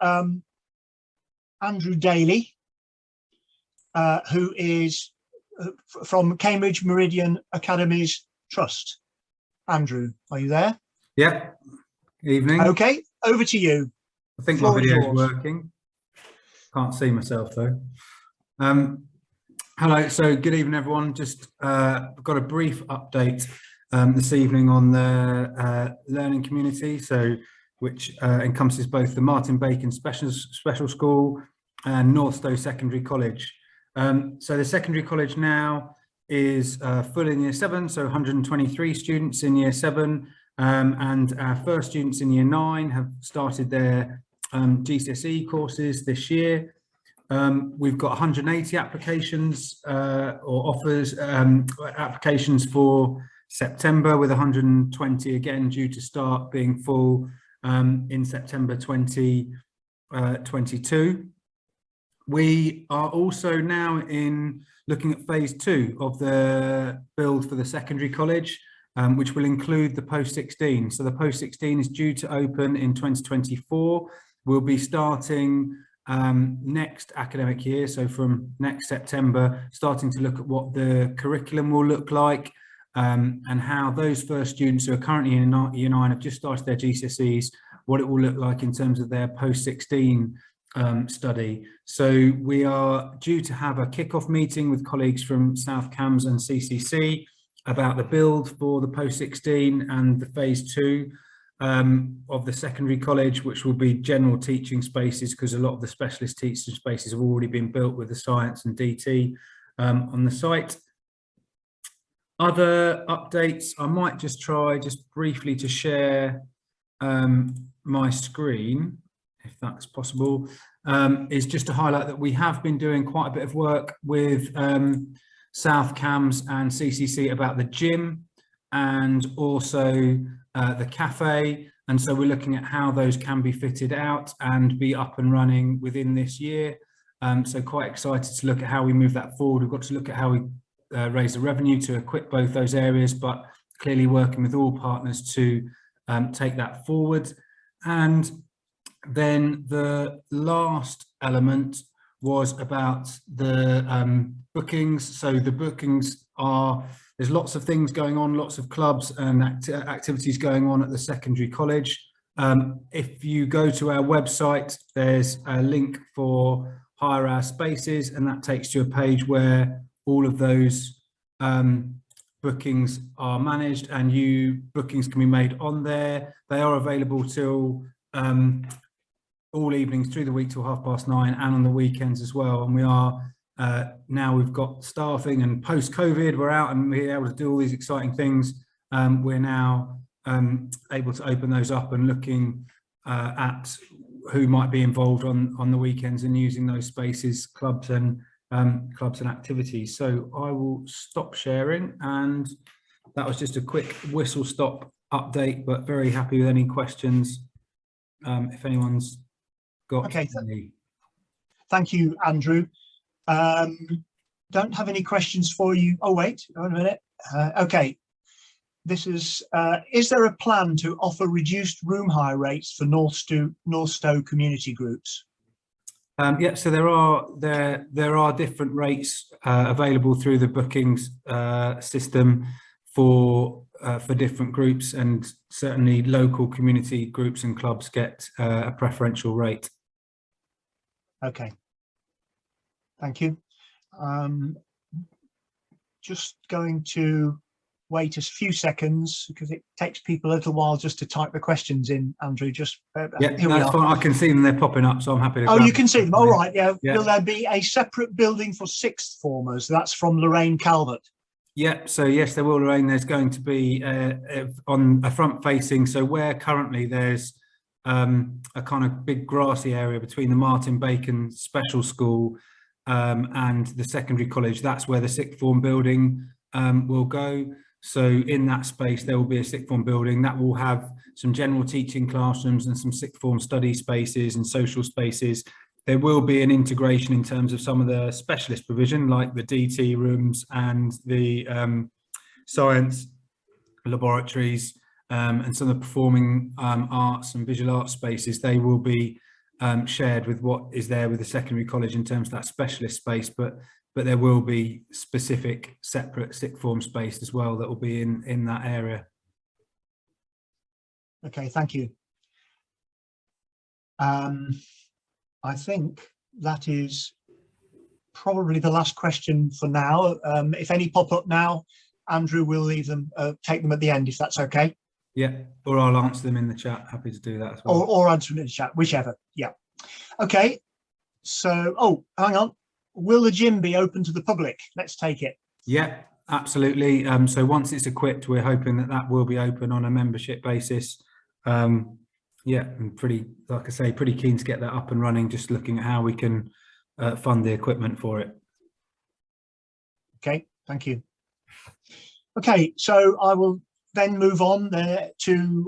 um, Andrew Daly, uh, who is uh, from Cambridge Meridian Academies Trust. Andrew, are you there? Yeah, evening. Okay, over to you. I think my floor is video is working. Can't see myself though. Um, hello, so good evening everyone. Just uh, got a brief update um, this evening on the uh, learning community, so which uh, encompasses both the Martin Bacon Special, Special School and North Northstowe Secondary College. Um, so the secondary college now is uh, full in year seven, so 123 students in year seven, um, and our first students in year nine have started their um, GCSE courses this year. Um, we've got 180 applications uh, or offers um, applications for September with 120 again due to start being full um, in September 2022. we are also now in looking at phase two of the build for the secondary college um, which will include the post 16. So the post 16 is due to open in 2024. We'll be starting um, next academic year, so from next September, starting to look at what the curriculum will look like um, and how those first students who are currently in year nine have just started their GCSEs, what it will look like in terms of their post 16 um, study. So we are due to have a kick-off meeting with colleagues from South Cambs and CCC about the build for the post 16 and the phase two um, of the secondary college, which will be general teaching spaces because a lot of the specialist teaching spaces have already been built with the science and DT um, on the site. Other updates, I might just try just briefly to share um, my screen, if that's possible, um, is just to highlight that we have been doing quite a bit of work with um, South Cambs and CCC about the gym and also uh, the cafe. And so we're looking at how those can be fitted out and be up and running within this year. Um, so quite excited to look at how we move that forward. We've got to look at how we uh, raise the revenue to equip both those areas, but clearly working with all partners to um, take that forward. And then the last element was about the um, bookings. So the bookings are, there's lots of things going on, lots of clubs and act activities going on at the secondary college. Um, if you go to our website, there's a link for hire our spaces and that takes you to a page where all of those um, bookings are managed and you bookings can be made on there. They are available till um, all evenings through the week till half past nine and on the weekends as well. And we are uh, now we've got staffing and post COVID, we're out and we're able to do all these exciting things. Um, we're now um, able to open those up and looking uh, at who might be involved on on the weekends and using those spaces, clubs and um, clubs and activities. So I will stop sharing and that was just a quick whistle stop update, but very happy with any questions. Um, if anyone's got Okay, any. Thank you, Andrew. Um, don't have any questions for you. Oh, wait, wait a minute. Uh, okay. This is, uh, is there a plan to offer reduced room hire rates for Northstowe, North Stowe community groups? Um, yeah, so there are there there are different rates uh, available through the bookings uh, system for uh, for different groups, and certainly local community groups and clubs get uh, a preferential rate. Okay. Thank you. Um, just going to wait a few seconds because it takes people a little while just to type the questions in, Andrew. Just uh, Yeah, here we that's are. fine. I can see them; they're popping up, so I'm happy to. Oh, you can see them. All right. Yeah. Yeah. Will there be a separate building for sixth formers? That's from Lorraine Calvert. Yeah, so yes, there will, Lorraine. There's going to be uh, uh, on a front facing. So where currently there's um, a kind of big grassy area between the Martin Bacon Special School um, and the secondary college, that's where the sixth form building um, will go. So in that space, there will be a sixth form building that will have some general teaching classrooms and some sixth form study spaces and social spaces. There will be an integration in terms of some of the specialist provision like the DT rooms and the um, science laboratories um, and some of the performing um, arts and visual arts spaces. They will be um, shared with what is there with the secondary college in terms of that specialist space, but but there will be specific separate sixth form space as well that will be in in that area. Okay, thank you. Um, I think that is probably the last question for now. Um, if any pop up now, Andrew will leave them, uh, take them at the end if that's okay, Yeah, or I'll answer them in the chat. Happy to do that as or, well. or answer them in the chat, whichever. Yeah. Okay. So, oh, hang on. Will the gym be open to the public? Let's take it. Yeah, absolutely. Um, so once it's equipped, we're hoping that that will be open on a membership basis. Um, yeah, I'm pretty, like I say, pretty keen to get that up and running, just looking at how we can uh, fund the equipment for it. Okay, thank you. Okay, so I will then move on there to